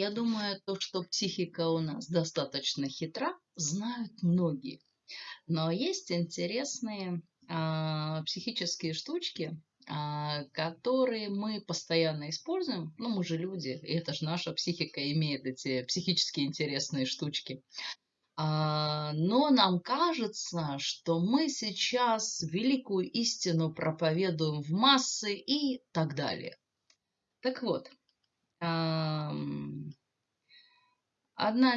Я думаю, то, что психика у нас достаточно хитра, знают многие. Но есть интересные а, психические штучки, а, которые мы постоянно используем. Ну, мы же люди, и это же наша психика имеет эти психически интересные штучки. А, но нам кажется, что мы сейчас великую истину проповедуем в массы и так далее. Так вот, Одна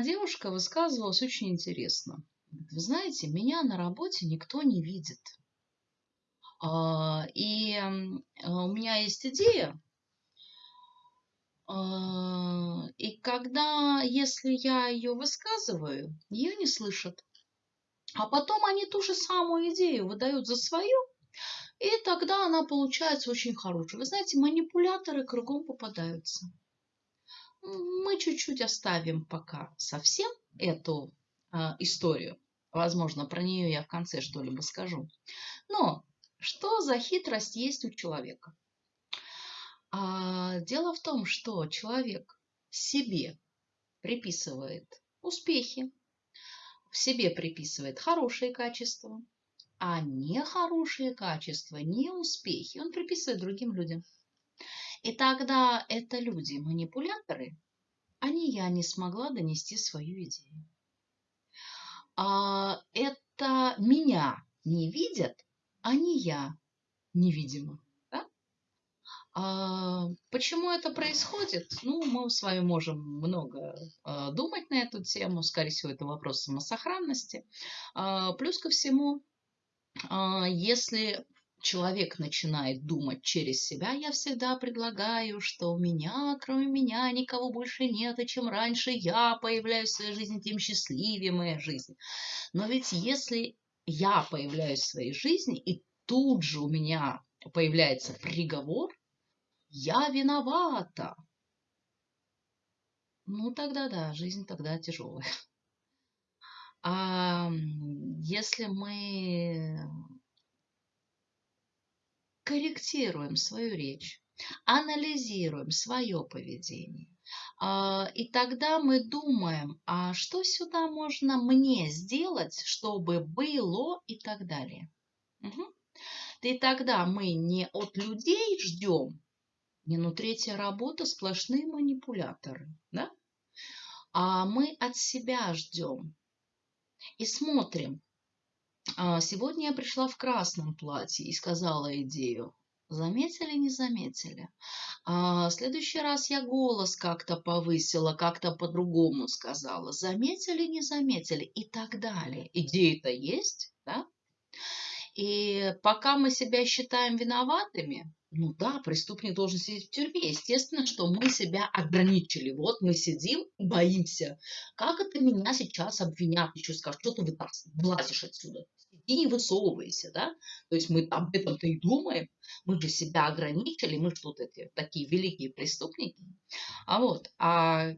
девушка высказывалась очень интересно. Вы знаете, меня на работе никто не видит. А, и у меня есть идея. А, и когда, если я ее высказываю, ее не слышат. А потом они ту же самую идею выдают за свою, и тогда она получается очень хорошей. Вы знаете, манипуляторы кругом попадаются мы чуть-чуть оставим пока совсем эту а, историю. Возможно, про нее я в конце что-либо скажу. Но что за хитрость есть у человека? А, дело в том, что человек себе приписывает успехи, в себе приписывает хорошие качества, а нехорошие качества, не успехи он приписывает другим людям. И тогда это люди-манипуляторы, а не я не смогла донести свою идею. А это меня не видят, а не я невидима. Да? А почему это происходит? Ну, мы с вами можем много а, думать на эту тему. Скорее всего, это вопрос самосохранности. А, плюс ко всему, а, если человек начинает думать через себя, я всегда предлагаю, что у меня, кроме меня, никого больше нет, и чем раньше я появляюсь в своей жизни, тем счастливее моя жизнь. Но ведь если я появляюсь в своей жизни, и тут же у меня появляется приговор, я виновата. Ну, тогда да, жизнь тогда тяжелая. А если мы корректируем свою речь, анализируем свое поведение. А, и тогда мы думаем, а что сюда можно мне сделать, чтобы было и так далее. Угу. И тогда мы не от людей ждем, не ну третья работа, сплошные манипуляторы, да? а мы от себя ждем и смотрим, сегодня я пришла в красном платье и сказала идею. Заметили, не заметили? А, в следующий раз я голос как-то повысила, как-то по-другому сказала. Заметили, не заметили? И так далее. Идеи-то есть, да? И пока мы себя считаем виноватыми, ну да, преступник должен сидеть в тюрьме. Естественно, что мы себя ограничили. Вот мы сидим боимся. Как это меня сейчас обвинят? Еще скажут, что ты влазишь отсюда? Сиди, не высовывайся, да? То есть мы об этом-то и думаем. Мы же себя ограничили, мы что то такие великие преступники. А вот, а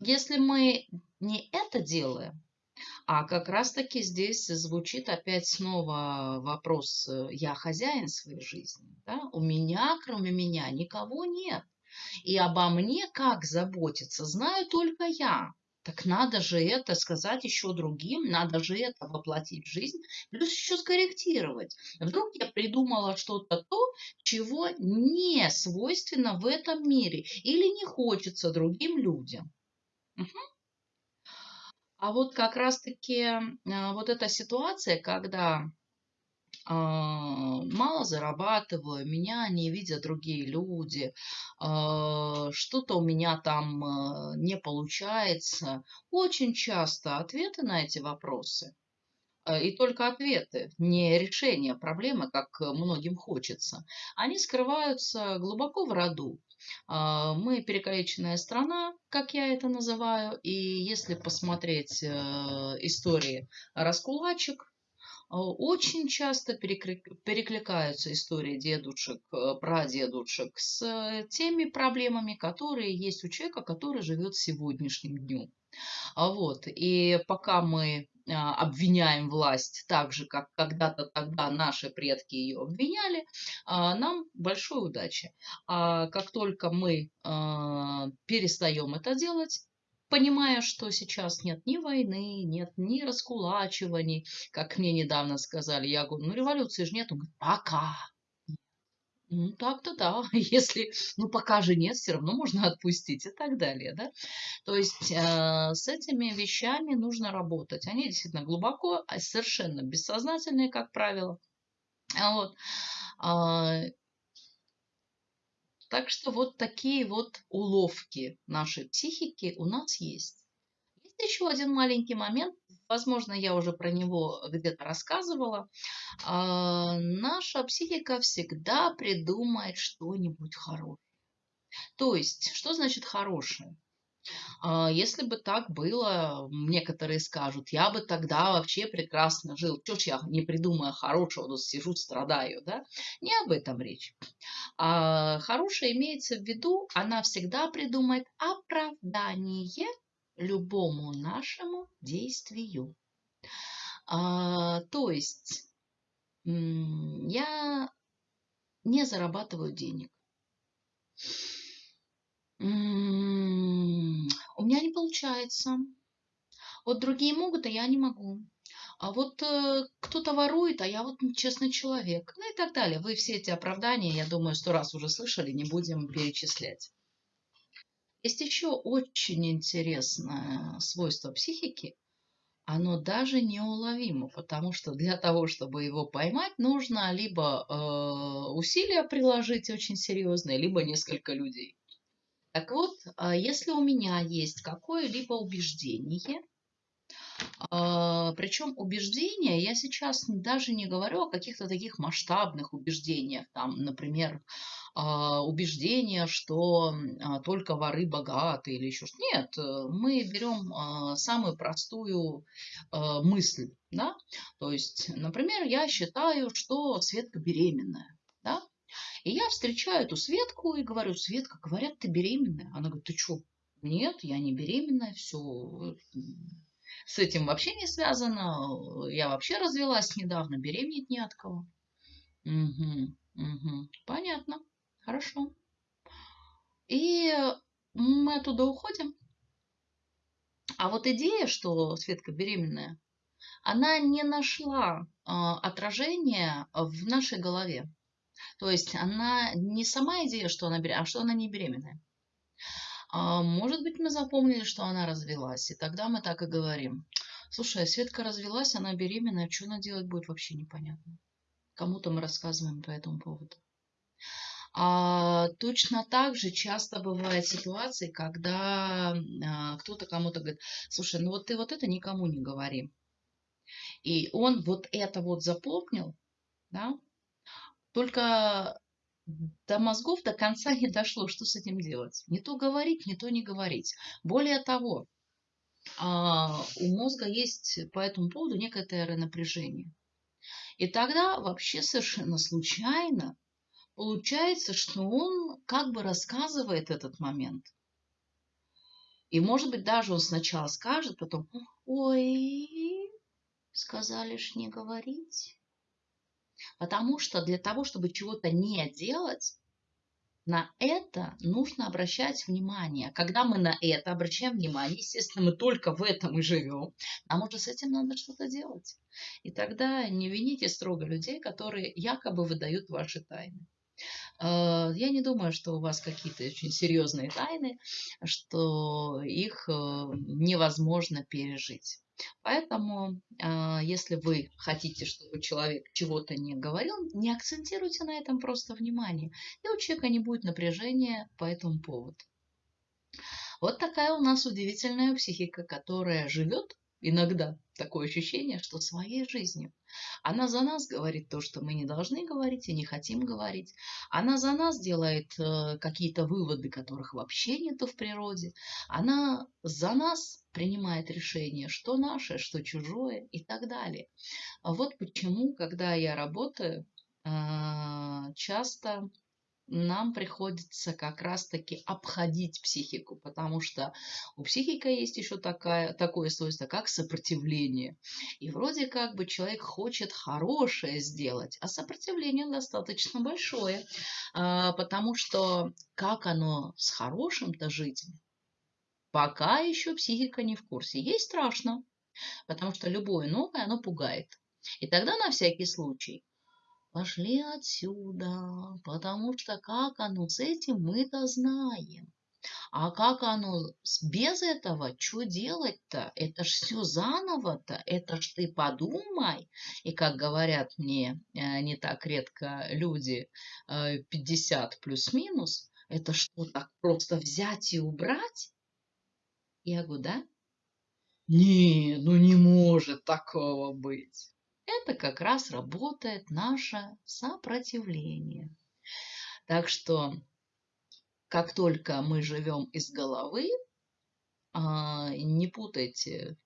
если мы не это делаем, а как раз-таки здесь звучит опять снова вопрос э, «я хозяин своей жизни». Да? У меня, кроме меня, никого нет. И обо мне как заботиться, знаю только я. Так надо же это сказать еще другим, надо же это воплотить в жизнь, плюс еще скорректировать. Вдруг я придумала что-то то, чего не свойственно в этом мире или не хочется другим людям. Угу. А вот как раз-таки а, вот эта ситуация, когда а, мало зарабатываю, меня не видят другие люди, а, что-то у меня там не получается. Очень часто ответы на эти вопросы и только ответы, не решение проблемы, как многим хочется, они скрываются глубоко в роду. А, мы перекалеченная страна, как я это называю, и если посмотреть э, истории раскулачек, э, очень часто перекликаются истории дедушек, э, прадедушек с теми проблемами, которые есть у человека, который живет сегодняшним днем. А вот. И пока мы обвиняем власть так же, как когда-то тогда наши предки ее обвиняли, а, нам большой удачи. А как только мы перестаем это делать, понимая, что сейчас нет ни войны, нет ни раскулачиваний, как мне недавно сказали, я говорю, ну революции же нет, он пока, ну, так-то да. Если, ну, пока же нет, все равно можно отпустить и так далее, да. То есть э, с этими вещами нужно работать. Они действительно глубоко, а совершенно бессознательные, как правило. А вот. Э, так что вот такие вот уловки нашей психики у нас есть. Есть еще один маленький момент, возможно, я уже про него где-то рассказывала, а, наша психика всегда придумает что-нибудь хорошее. То есть, что значит хорошее? А, если бы так было, некоторые скажут, я бы тогда вообще прекрасно жил. Чего ж я не придумаю хорошего, тут сижу, страдаю, да? Не об этом речь. А хорошее имеется в виду, она всегда придумает оправдание любому нашему действию. А, то есть я не зарабатываю денег. У меня не получается. Вот другие могут, а я не могу. А вот э, кто-то ворует, а я вот честный человек. Ну и так далее. Вы все эти оправдания, я думаю, сто раз уже слышали, не будем перечислять. Есть еще очень интересное свойство психики. Оно даже неуловимо, потому что для того, чтобы его поймать, нужно либо э, усилия приложить очень серьезные, либо несколько людей. Так вот, э, если у меня есть какое-либо убеждение, а, Причем убеждения, я сейчас даже не говорю о каких-то таких масштабных убеждениях, там, например, а, убеждение, что а, только воры богаты или еще что-то. Нет, э, мы берем самую простую мысль, да, то есть, например, я считаю, что Светка беременная, да, и я встречаю эту Светку и говорю, Светка, говорят, ты беременная. Она говорит, ты что? Нет, я не беременная, все, с этим вообще не связано. Я вообще развелась недавно, беременеть не от кого. Угу, угу. Понятно. Хорошо. И мы оттуда уходим. А вот идея, что Светка беременная, она не нашла э, отражения в нашей голове. То есть она не сама идея, что она беременная, а что она не беременная. А может быть, мы запомнили, что она развелась, и тогда мы так и говорим. Слушай, а Светка развелась, она беременная, что она делать будет, вообще непонятно. Кому-то мы рассказываем по этому поводу. А, точно так же часто бывают ситуации, когда а, кто-то кому-то говорит, слушай, ну вот ты вот это никому не говори. И он вот это вот запомнил, да, только до мозгов до конца не дошло, что с этим делать. Не то говорить, не то не говорить. Более того, а, у мозга есть по этому поводу некоторое напряжение. И тогда вообще совершенно случайно получается, что он как бы рассказывает этот момент. И может быть даже он сначала скажет, потом, ой, сказали ж не говорить. Потому что для того, чтобы чего-то не делать, на это нужно обращать внимание. Когда мы на это обращаем внимание, естественно, мы только в этом и живем, нам уже с этим надо что-то делать. И тогда не вините строго людей, которые якобы выдают ваши тайны. Э, я не думаю, что у вас какие-то очень серьезные тайны, что их э, невозможно пережить. Поэтому, а, если вы хотите, чтобы человек чего-то не говорил, не акцентируйте на этом просто внимание. И у человека не будет напряжения по этому поводу. Вот такая у нас удивительная психика, которая живет иногда такое ощущение, что своей жизнью. Она за нас говорит то, что мы не должны говорить и не хотим говорить. Она за нас делает э, какие-то выводы, которых вообще нету в природе. Она за нас принимает решение, что наше, что чужое и так далее. Вот почему, когда я работаю, э, часто нам приходится как раз-таки обходить психику, потому что у психики есть еще такая, такое свойство, как сопротивление. И вроде как бы человек хочет хорошее сделать, а сопротивление достаточно большое, а, потому что как оно с хорошим-то жить, пока еще психика не в курсе. Ей страшно, потому что любое новое, оно пугает. И тогда на всякий случай пошли отсюда, потому что как оно с этим мы-то знаем. А как оно без этого, что делать-то? Это ж все заново-то, это ж ты подумай. И как говорят мне э, не так редко люди 50 э, плюс-минус, это что, так просто взять и убрать? Я говорю, да? Не, ну не может такого быть это как раз работает наше сопротивление. Так что, как только мы живем из головы, а, не путайте,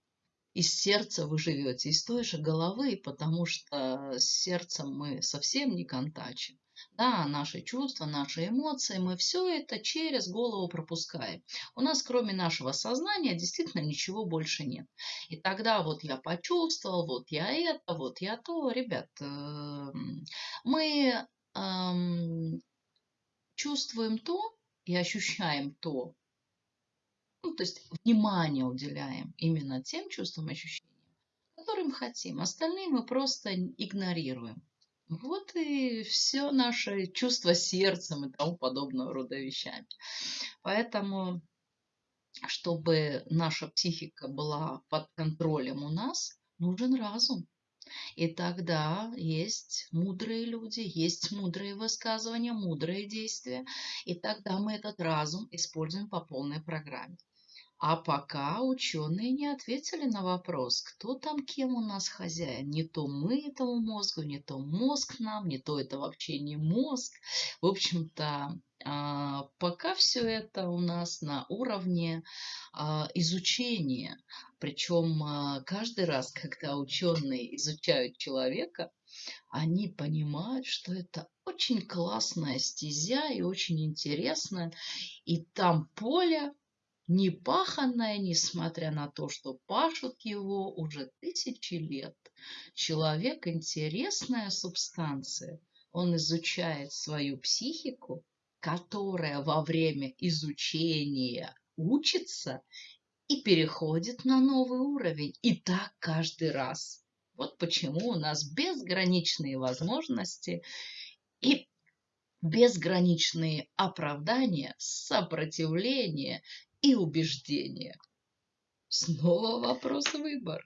из сердца вы живете, из той же головы, потому что с сердцем мы совсем не контачим. Да, наши чувства, наши эмоции, мы все это через голову пропускаем. У нас кроме нашего сознания действительно ничего больше нет. И тогда вот я почувствовал, вот я это, вот я то. Ребят, эм, мы эм, чувствуем то и ощущаем то, то есть внимание уделяем именно тем чувствам и ощущениям, которым хотим. Остальные мы просто игнорируем. Вот и все наше чувство сердцем и тому подобного рода вещами. Поэтому, чтобы наша психика была под контролем у нас, нужен разум. И тогда есть мудрые люди, есть мудрые высказывания, мудрые действия. И тогда мы этот разум используем по полной программе. А пока ученые не ответили на вопрос, кто там кем у нас хозяин. Не то мы этому мозгу, не то мозг нам, не то это вообще не мозг. В общем-то, а, пока все это у нас на уровне а, изучения. Причем а, каждый раз, когда ученые изучают человека, они понимают, что это очень классная стезя и очень интересная. И там поле непаханное, несмотря на то, что пашут его уже тысячи лет. Человек – интересная субстанция. Он изучает свою психику, которая во время изучения учится и переходит на новый уровень. И так каждый раз. Вот почему у нас безграничные возможности и безграничные оправдания, сопротивления и убеждения. Снова вопрос выбор.